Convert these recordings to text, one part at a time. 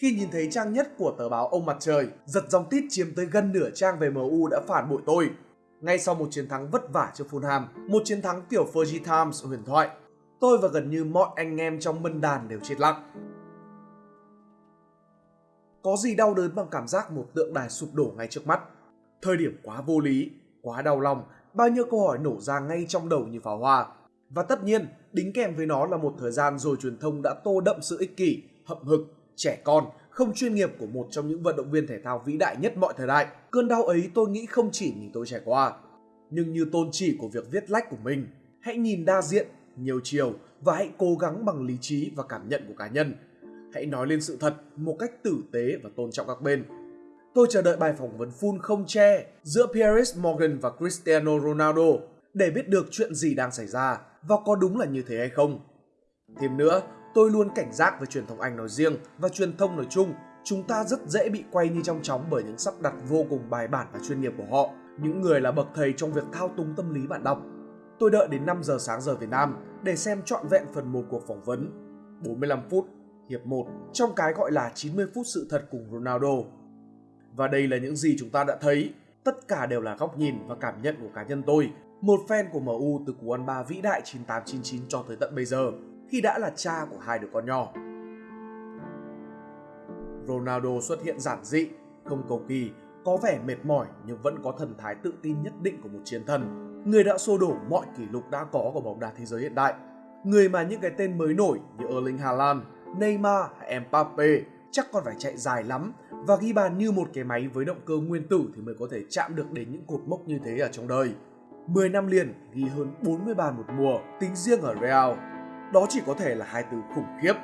Khi nhìn thấy trang nhất của tờ báo Ông Mặt Trời, giật dòng tít chiếm tới gần nửa trang về MU đã phản bội tôi. Ngay sau một chiến thắng vất vả trước Fulham, một chiến thắng kiểu Fergie Times huyền thoại, tôi và gần như mọi anh em trong mân đàn đều chết lặng. Có gì đau đớn bằng cảm giác một tượng đài sụp đổ ngay trước mắt. Thời điểm quá vô lý, quá đau lòng, bao nhiêu câu hỏi nổ ra ngay trong đầu như pháo hoa. Và tất nhiên, đính kèm với nó là một thời gian rồi truyền thông đã tô đậm sự ích kỷ, hậm hực, trẻ con, không chuyên nghiệp của một trong những vận động viên thể thao vĩ đại nhất mọi thời đại. Cơn đau ấy tôi nghĩ không chỉ mình tôi trải qua, nhưng như tôn chỉ của việc viết lách của mình. Hãy nhìn đa diện, nhiều chiều và hãy cố gắng bằng lý trí và cảm nhận của cá nhân. Hãy nói lên sự thật một cách tử tế và tôn trọng các bên. Tôi chờ đợi bài phỏng vấn full không che giữa Pierre Morgan và Cristiano Ronaldo để biết được chuyện gì đang xảy ra và có đúng là như thế hay không. Thêm nữa, tôi luôn cảnh giác với truyền thông Anh nói riêng và truyền thông nói chung. Chúng ta rất dễ bị quay như trong chóng bởi những sắp đặt vô cùng bài bản và chuyên nghiệp của họ. Những người là bậc thầy trong việc thao túng tâm lý bạn đọc. Tôi đợi đến 5 giờ sáng giờ Việt Nam để xem trọn vẹn phần 1 cuộc phỏng vấn. 45 phút, hiệp 1, trong cái gọi là 90 phút sự thật cùng Ronaldo. Và đây là những gì chúng ta đã thấy. Tất cả đều là góc nhìn và cảm nhận của cá nhân tôi, một fan của MU từ cú ăn ba vĩ đại 9899 cho tới tận bây giờ khi đã là cha của hai đứa con nhỏ. Ronaldo xuất hiện giản dị, không cầu kỳ, có vẻ mệt mỏi nhưng vẫn có thần thái tự tin nhất định của một chiến thần. Người đã xô đổ mọi kỷ lục đã có của bóng đá thế giới hiện đại. Người mà những cái tên mới nổi như Erling Haaland, Neymar hay Mbappe chắc còn phải chạy dài lắm và ghi bàn như một cái máy với động cơ nguyên tử thì mới có thể chạm được đến những cột mốc như thế ở trong đời. 10 năm liền ghi hơn 40 bàn một mùa tính riêng ở Real đó chỉ có thể là hai từ khủng khiếp.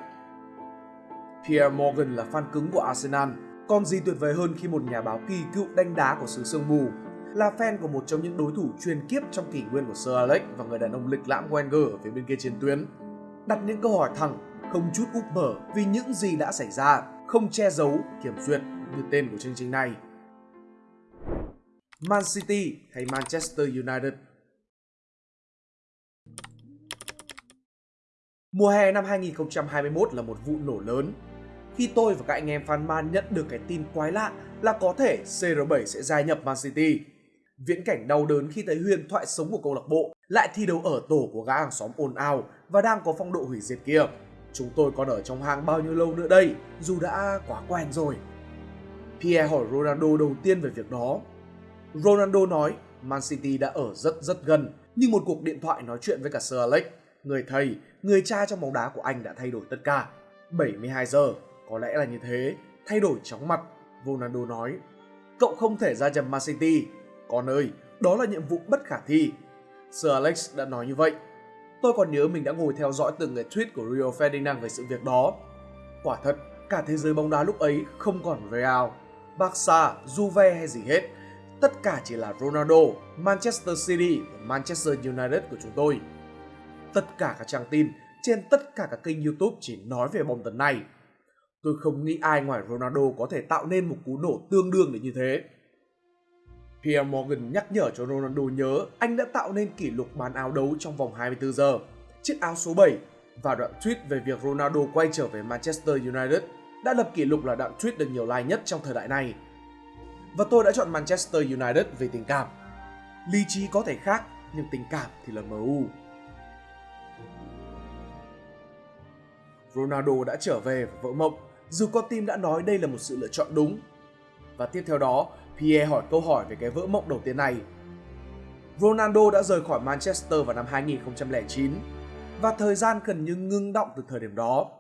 Pierre Morgan là fan cứng của Arsenal, còn gì tuyệt vời hơn khi một nhà báo kỳ cựu đánh đá của xứ sương mù là fan của một trong những đối thủ truyền kiếp trong kỷ nguyên của Sir Alex và người đàn ông lịch lãm Wenger ở phía bên kia chiến tuyến. Đặt những câu hỏi thẳng, không chút úp mở vì những gì đã xảy ra, không che giấu, kiểm duyệt như tên của chương trình này. Man City hay Manchester United Mùa hè năm 2021 là một vụ nổ lớn khi tôi và các anh em fan Man nhận được cái tin quái lạ là có thể CR7 sẽ gia nhập Man City. Viễn cảnh đau đớn khi thấy huyền thoại sống của câu lạc bộ lại thi đấu ở tổ của gã hàng xóm ồn ào và đang có phong độ hủy diệt kia. Chúng tôi còn ở trong hang bao nhiêu lâu nữa đây, dù đã quá quen rồi. Pierre hỏi Ronaldo đầu tiên về việc đó. Ronaldo nói Man City đã ở rất rất gần, nhưng một cuộc điện thoại nói chuyện với cả Sir Alex người thầy, người cha trong bóng đá của anh đã thay đổi tất cả. 72 giờ, có lẽ là như thế, thay đổi chóng mặt, Ronaldo nói. Cậu không thể ra chầm Man City. Con ơi, đó là nhiệm vụ bất khả thi. Sir Alex đã nói như vậy. Tôi còn nhớ mình đã ngồi theo dõi từng cái tweet của Rio Ferdinand về sự việc đó. Quả thật, cả thế giới bóng đá lúc ấy không còn Real, Barca, Juve hay gì hết. Tất cả chỉ là Ronaldo, Manchester City và Manchester United của chúng tôi tất cả các trang tin trên tất cả các kênh YouTube chỉ nói về bóng tấn này. Tôi không nghĩ ai ngoài Ronaldo có thể tạo nên một cú nổ tương đương để như thế. Pierre Morgan nhắc nhở cho Ronaldo nhớ anh đã tạo nên kỷ lục bán áo đấu trong vòng 24 giờ, chiếc áo số 7 và đoạn tweet về việc Ronaldo quay trở về Manchester United đã lập kỷ lục là đoạn tweet được nhiều like nhất trong thời đại này. Và tôi đã chọn Manchester United về tình cảm. Lý trí có thể khác, nhưng tình cảm thì là MU. Ronaldo đã trở về và vỡ mộng, dù con tim đã nói đây là một sự lựa chọn đúng. Và tiếp theo đó, Pierre hỏi câu hỏi về cái vỡ mộng đầu tiên này. Ronaldo đã rời khỏi Manchester vào năm 2009 và thời gian gần như ngưng động từ thời điểm đó.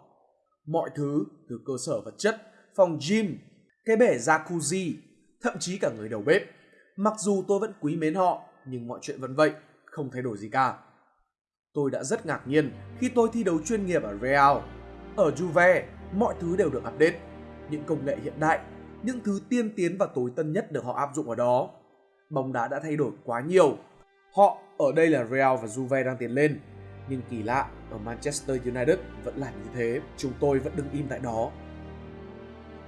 Mọi thứ từ cơ sở vật chất, phòng gym, cái bể jacuzzi, thậm chí cả người đầu bếp. Mặc dù tôi vẫn quý mến họ, nhưng mọi chuyện vẫn vậy, không thay đổi gì cả. Tôi đã rất ngạc nhiên khi tôi thi đấu chuyên nghiệp ở Real ở Juve, mọi thứ đều được update. Những công nghệ hiện đại, những thứ tiên tiến và tối tân nhất được họ áp dụng ở đó. Bóng đá đã thay đổi quá nhiều. Họ, ở đây là Real và Juve đang tiến lên. Nhưng kỳ lạ, ở Manchester United vẫn làm như thế. Chúng tôi vẫn đứng im tại đó.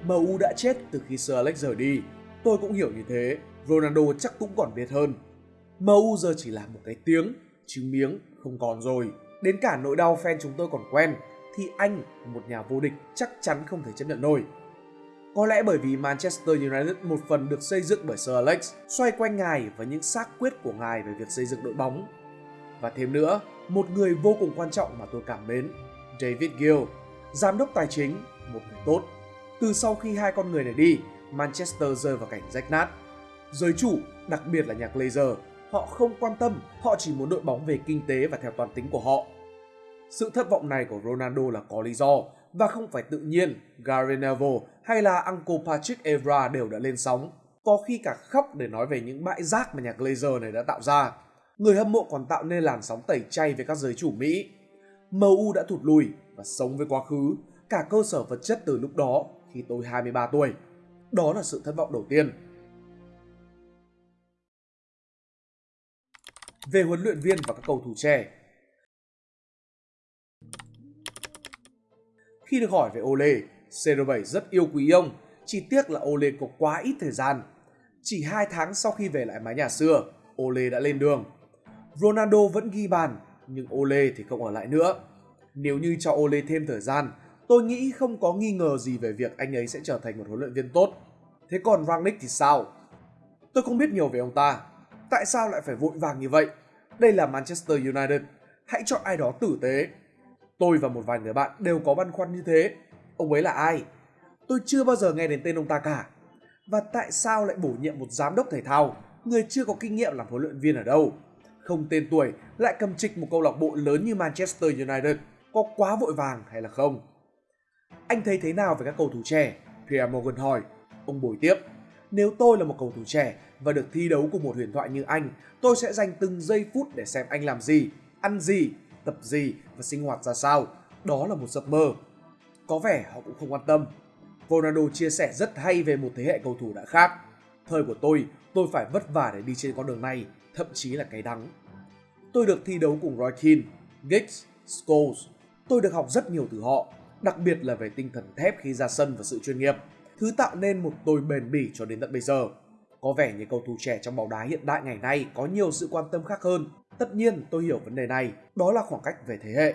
MU đã chết từ khi Sir Alex rời đi. Tôi cũng hiểu như thế. Ronaldo chắc cũng còn biết hơn. MU giờ chỉ là một cái tiếng, chứ miếng không còn rồi. Đến cả nỗi đau fan chúng tôi còn quen, thì anh, một nhà vô địch, chắc chắn không thể chấp nhận nổi. Có lẽ bởi vì Manchester United một phần được xây dựng bởi Sir Alex, xoay quanh ngài và những xác quyết của ngài về việc xây dựng đội bóng. Và thêm nữa, một người vô cùng quan trọng mà tôi cảm mến, David Gill, giám đốc tài chính, một người tốt. Từ sau khi hai con người này đi, Manchester rơi vào cảnh rách nát. Giới chủ, đặc biệt là nhà Glazer, họ không quan tâm, họ chỉ muốn đội bóng về kinh tế và theo toàn tính của họ. Sự thất vọng này của Ronaldo là có lý do và không phải tự nhiên. Gary Neville hay là Uncle Patrick Evra đều đã lên sóng, có khi cả khóc để nói về những bãi rác mà nhà Glazer này đã tạo ra. Người hâm mộ còn tạo nên làn sóng tẩy chay về các giới chủ Mỹ. MU đã thụt lùi và sống với quá khứ, cả cơ sở vật chất từ lúc đó khi tôi 23 tuổi. Đó là sự thất vọng đầu tiên. Về huấn luyện viên và các cầu thủ trẻ, Khi được hỏi về Ole, CR7 rất yêu quý ông, chỉ tiếc là Ole có quá ít thời gian. Chỉ 2 tháng sau khi về lại mái nhà xưa, Ole đã lên đường. Ronaldo vẫn ghi bàn, nhưng Ole thì không ở lại nữa. Nếu như cho Ole thêm thời gian, tôi nghĩ không có nghi ngờ gì về việc anh ấy sẽ trở thành một huấn luyện viên tốt. Thế còn Rangnick thì sao? Tôi không biết nhiều về ông ta. Tại sao lại phải vội vàng như vậy? Đây là Manchester United. Hãy chọn ai đó tử tế, Tôi và một vài người bạn đều có băn khoăn như thế. Ông ấy là ai? Tôi chưa bao giờ nghe đến tên ông ta cả. Và tại sao lại bổ nhiệm một giám đốc thể thao, người chưa có kinh nghiệm làm huấn luyện viên ở đâu? Không tên tuổi lại cầm trịch một câu lạc bộ lớn như Manchester United, có quá vội vàng hay là không? Anh thấy thế nào về các cầu thủ trẻ? Pierre Morgan hỏi. Ông bồi tiếp. Nếu tôi là một cầu thủ trẻ và được thi đấu cùng một huyền thoại như anh, tôi sẽ dành từng giây phút để xem anh làm gì, ăn gì tập gì và sinh hoạt ra sao. Đó là một giấc mơ. Có vẻ họ cũng không quan tâm. Ronaldo chia sẻ rất hay về một thế hệ cầu thủ đã khác. Thời của tôi, tôi phải vất vả để đi trên con đường này, thậm chí là cái đắng. Tôi được thi đấu cùng Roy Keane, Giggs, Scholes. Tôi được học rất nhiều từ họ, đặc biệt là về tinh thần thép khi ra sân và sự chuyên nghiệp, thứ tạo nên một tôi bền bỉ cho đến tận bây giờ. Có vẻ như cầu thủ trẻ trong bóng đá hiện đại ngày nay có nhiều sự quan tâm khác hơn Tất nhiên tôi hiểu vấn đề này, đó là khoảng cách về thế hệ.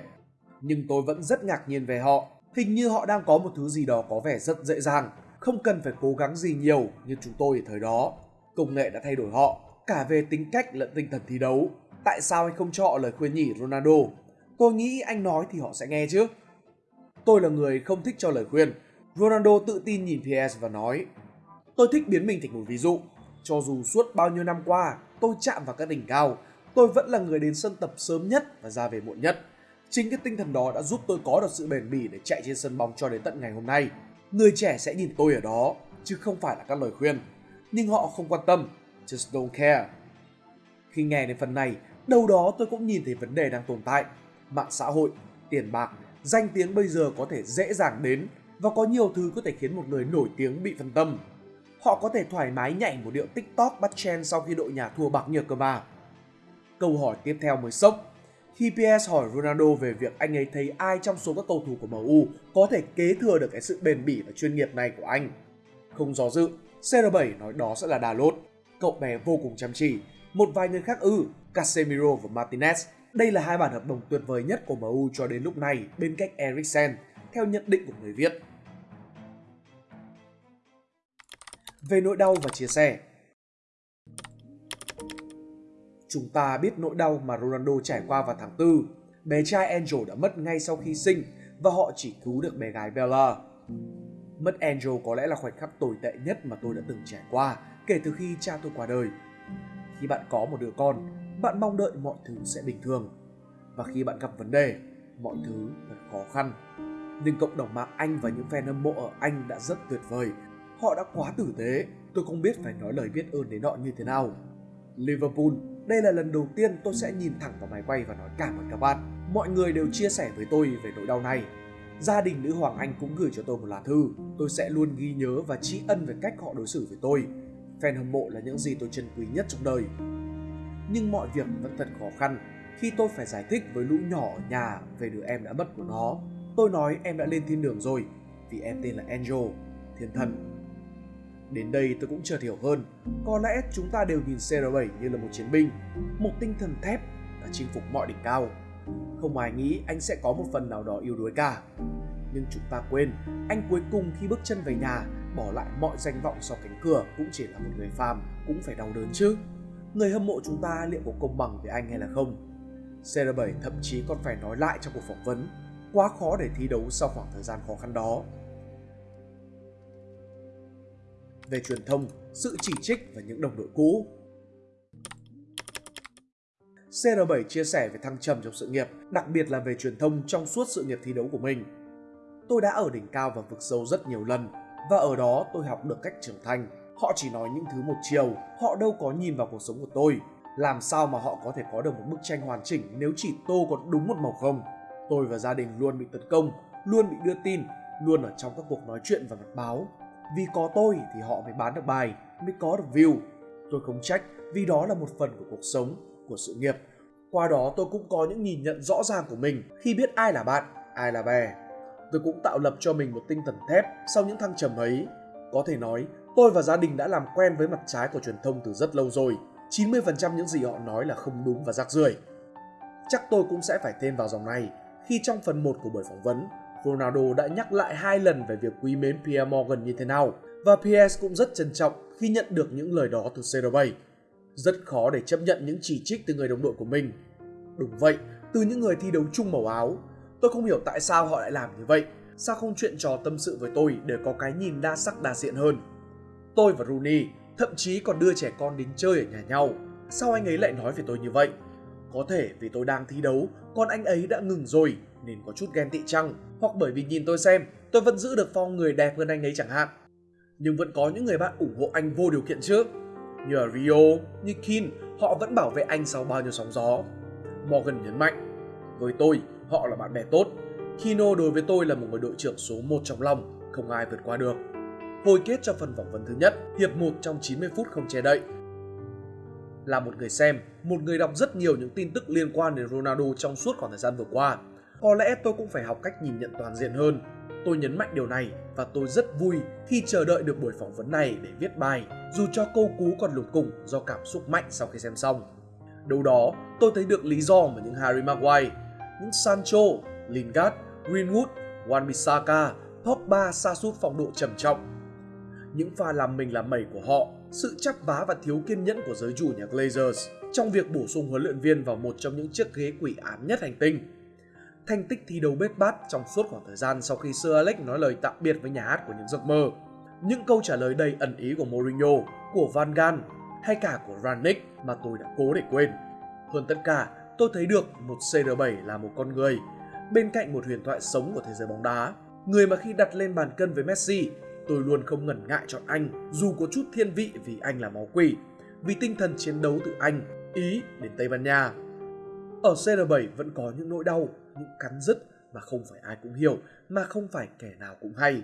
Nhưng tôi vẫn rất ngạc nhiên về họ. Hình như họ đang có một thứ gì đó có vẻ rất dễ dàng, không cần phải cố gắng gì nhiều như chúng tôi ở thời đó. Công nghệ đã thay đổi họ, cả về tính cách lẫn tinh thần thi đấu. Tại sao anh không cho họ lời khuyên nhỉ Ronaldo? Tôi nghĩ anh nói thì họ sẽ nghe chứ. Tôi là người không thích cho lời khuyên. Ronaldo tự tin nhìn PS và nói Tôi thích biến mình thành một ví dụ. Cho dù suốt bao nhiêu năm qua tôi chạm vào các đỉnh cao, tôi vẫn là người đến sân tập sớm nhất và ra về muộn nhất. Chính cái tinh thần đó đã giúp tôi có được sự bền bỉ để chạy trên sân bóng cho đến tận ngày hôm nay. Người trẻ sẽ nhìn tôi ở đó, chứ không phải là các lời khuyên. Nhưng họ không quan tâm, just don't care. Khi nghe đến phần này, đâu đó tôi cũng nhìn thấy vấn đề đang tồn tại. Mạng xã hội, tiền bạc, danh tiếng bây giờ có thể dễ dàng đến và có nhiều thứ có thể khiến một người nổi tiếng bị phân tâm. Họ có thể thoải mái nhảy một điệu TikTok bắt chen sau khi đội nhà thua bạc nhược cơ mà Câu hỏi tiếp theo mới sốc. Khi PS hỏi Ronaldo về việc anh ấy thấy ai trong số các cầu thủ của MU có thể kế thừa được cái sự bền bỉ và chuyên nghiệp này của anh. Không do dự, CR7 nói đó sẽ là Đà Lốt. Cậu bé vô cùng chăm chỉ. Một vài người khác ư, Casemiro và Martinez. Đây là hai bản hợp đồng tuyệt vời nhất của MU cho đến lúc này bên cạnh Eriksen, theo nhận định của người viết. Về nỗi đau và chia sẻ, Chúng ta biết nỗi đau mà Ronaldo trải qua vào tháng 4. Bé trai Angel đã mất ngay sau khi sinh và họ chỉ cứu được bé gái Bella. Mất Angel có lẽ là khoảnh khắc tồi tệ nhất mà tôi đã từng trải qua kể từ khi cha tôi qua đời. Khi bạn có một đứa con, bạn mong đợi mọi thứ sẽ bình thường. Và khi bạn gặp vấn đề, mọi thứ thật khó khăn. Nhưng cộng đồng mạng Anh và những fan hâm mộ ở Anh đã rất tuyệt vời. Họ đã quá tử tế, tôi không biết phải nói lời biết ơn đến họ như thế nào. Liverpool đây là lần đầu tiên tôi sẽ nhìn thẳng vào máy quay và nói cảm ơn các bạn. Mọi người đều chia sẻ với tôi về nỗi đau này. Gia đình nữ Hoàng Anh cũng gửi cho tôi một lá thư. Tôi sẽ luôn ghi nhớ và tri ân về cách họ đối xử với tôi. Fan hâm mộ là những gì tôi trân quý nhất trong đời. Nhưng mọi việc vẫn thật khó khăn khi tôi phải giải thích với lũ nhỏ ở nhà về đứa em đã mất của nó. Tôi nói em đã lên thiên đường rồi vì em tên là Angel, thiên thần Đến đây tôi cũng chợt hiểu hơn, có lẽ chúng ta đều nhìn CR7 như là một chiến binh, một tinh thần thép đã chinh phục mọi đỉnh cao. Không ai nghĩ anh sẽ có một phần nào đó yếu đuối cả. Nhưng chúng ta quên, anh cuối cùng khi bước chân về nhà, bỏ lại mọi danh vọng sau cánh cửa cũng chỉ là một người phàm, cũng phải đau đớn chứ. Người hâm mộ chúng ta liệu có công bằng với anh hay là không? CR7 thậm chí còn phải nói lại trong cuộc phỏng vấn, quá khó để thi đấu sau khoảng thời gian khó khăn đó. Về truyền thông, sự chỉ trích và những đồng đội cũ, CR7 chia sẻ về thăng trầm trong sự nghiệp, đặc biệt là về truyền thông trong suốt sự nghiệp thi đấu của mình. Tôi đã ở đỉnh cao và vực sâu rất nhiều lần, và ở đó tôi học được cách trưởng thành. Họ chỉ nói những thứ một chiều, họ đâu có nhìn vào cuộc sống của tôi. Làm sao mà họ có thể có được một bức tranh hoàn chỉnh nếu chỉ tô có đúng một màu không? Tôi và gia đình luôn bị tấn công, luôn bị đưa tin, luôn ở trong các cuộc nói chuyện và mặt báo. Vì có tôi thì họ mới bán được bài, mới có được view. Tôi không trách vì đó là một phần của cuộc sống, của sự nghiệp. Qua đó tôi cũng có những nhìn nhận rõ ràng của mình khi biết ai là bạn, ai là bè. Tôi cũng tạo lập cho mình một tinh thần thép sau những thăng trầm ấy. Có thể nói, tôi và gia đình đã làm quen với mặt trái của truyền thông từ rất lâu rồi. 90% những gì họ nói là không đúng và rác rưởi. Chắc tôi cũng sẽ phải thêm vào dòng này khi trong phần 1 của buổi phỏng vấn, Ronaldo đã nhắc lại hai lần về việc quý mến Pierre Morgan như thế nào và PS cũng rất trân trọng khi nhận được những lời đó từ CR7. Rất khó để chấp nhận những chỉ trích từ người đồng đội của mình. Đúng vậy, từ những người thi đấu chung màu áo. Tôi không hiểu tại sao họ lại làm như vậy. Sao không chuyện trò tâm sự với tôi để có cái nhìn đa sắc đa diện hơn? Tôi và Rooney thậm chí còn đưa trẻ con đến chơi ở nhà nhau. Sao anh ấy lại nói về tôi như vậy? Có thể vì tôi đang thi đấu, còn anh ấy đã ngừng rồi nên có chút ghen tị chăng? Hoặc bởi vì nhìn tôi xem, tôi vẫn giữ được phong người đẹp hơn anh ấy chẳng hạn. Nhưng vẫn có những người bạn ủng hộ anh vô điều kiện chứ. Như ở Rio, như Kin, họ vẫn bảo vệ anh sau bao nhiêu sóng gió. Morgan nhấn mạnh, với tôi, họ là bạn bè tốt. Kino đối với tôi là một người đội trưởng số 1 trong lòng, không ai vượt qua được. Hồi kết cho phần phỏng vấn thứ nhất, hiệp 1 trong 90 phút không che đậy. Là một người xem, một người đọc rất nhiều những tin tức liên quan đến Ronaldo trong suốt khoảng thời gian vừa qua. Có lẽ tôi cũng phải học cách nhìn nhận toàn diện hơn. Tôi nhấn mạnh điều này và tôi rất vui khi chờ đợi được buổi phỏng vấn này để viết bài, dù cho câu cú còn lủng củng do cảm xúc mạnh sau khi xem xong. Đâu đó, tôi thấy được lý do mà những Harry Maguire, những Sancho, Lingard, Greenwood, Wan-Bissaka, Pogba sa sút phong độ trầm trọng. Những pha làm mình làm mẩy của họ, sự chắc vá và thiếu kiên nhẫn của giới chủ nhà Glazers trong việc bổ sung huấn luyện viên vào một trong những chiếc ghế quỷ ám nhất hành tinh. Thành tích thi đấu bết bát trong suốt khoảng thời gian sau khi Sir Alex nói lời tạm biệt với nhà hát của những giấc mơ. Những câu trả lời đầy ẩn ý của Mourinho, của Van Gaal hay cả của Ranić mà tôi đã cố để quên. Hơn tất cả, tôi thấy được một CR7 là một con người, bên cạnh một huyền thoại sống của thế giới bóng đá. Người mà khi đặt lên bàn cân với Messi, tôi luôn không ngần ngại chọn anh, dù có chút thiên vị vì anh là máu quỷ, vì tinh thần chiến đấu từ Anh, Ý đến Tây Ban Nha. Ở CR7 vẫn có những nỗi đau, những cắn rứt mà không phải ai cũng hiểu, mà không phải kẻ nào cũng hay.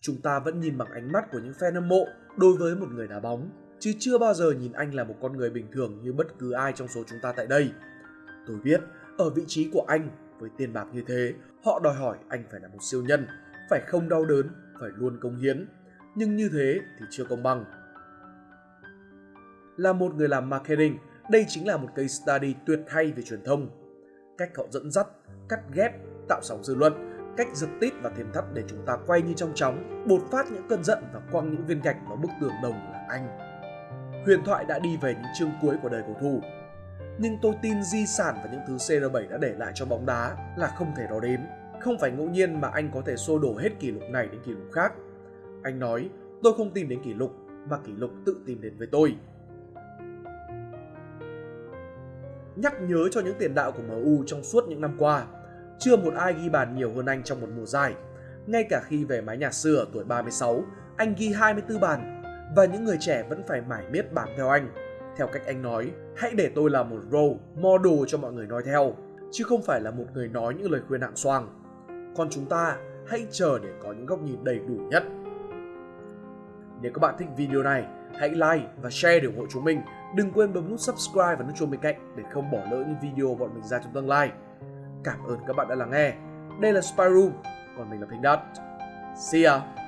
Chúng ta vẫn nhìn bằng ánh mắt của những fan hâm mộ đối với một người đá bóng, chứ chưa bao giờ nhìn anh là một con người bình thường như bất cứ ai trong số chúng ta tại đây. Tôi biết, ở vị trí của anh, với tiền bạc như thế, họ đòi hỏi anh phải là một siêu nhân, phải không đau đớn, phải luôn công hiến. Nhưng như thế thì chưa công bằng. Là một người làm marketing, đây chính là một case study tuyệt hay về truyền thông. Cách họ dẫn dắt, cắt ghép, tạo sóng dư luận, cách giật tít và thêm thắt để chúng ta quay như trong chóng, bột phát những cơn giận và quăng những viên gạch vào bức tường đồng là anh. Huyền thoại đã đi về những chương cuối của đời cầu thủ. Nhưng tôi tin di sản và những thứ CR7 đã để lại cho bóng đá là không thể đo đếm. Không phải ngẫu nhiên mà anh có thể xô đổ hết kỷ lục này đến kỷ lục khác. Anh nói, tôi không tìm đến kỷ lục, mà kỷ lục tự tìm đến với tôi. Nhắc nhớ cho những tiền đạo của MU trong suốt những năm qua, chưa một ai ghi bàn nhiều hơn anh trong một mùa giải. Ngay cả khi về mái nhà xưa ở tuổi 36, anh ghi 24 bàn và những người trẻ vẫn phải mải miết bám theo anh. Theo cách anh nói, hãy để tôi là một role model cho mọi người nói theo, chứ không phải là một người nói những lời khuyên hạng xoang. Còn chúng ta hãy chờ để có những góc nhìn đầy đủ nhất. Nếu các bạn thích video này, hãy like và share để ủng hộ chúng mình. Đừng quên bấm nút subscribe và nút chuông bên cạnh để không bỏ lỡ những video bọn mình ra trong tương lai. Cảm ơn các bạn đã lắng nghe. Đây là Spy Room, còn mình là Pink Dot. See ya!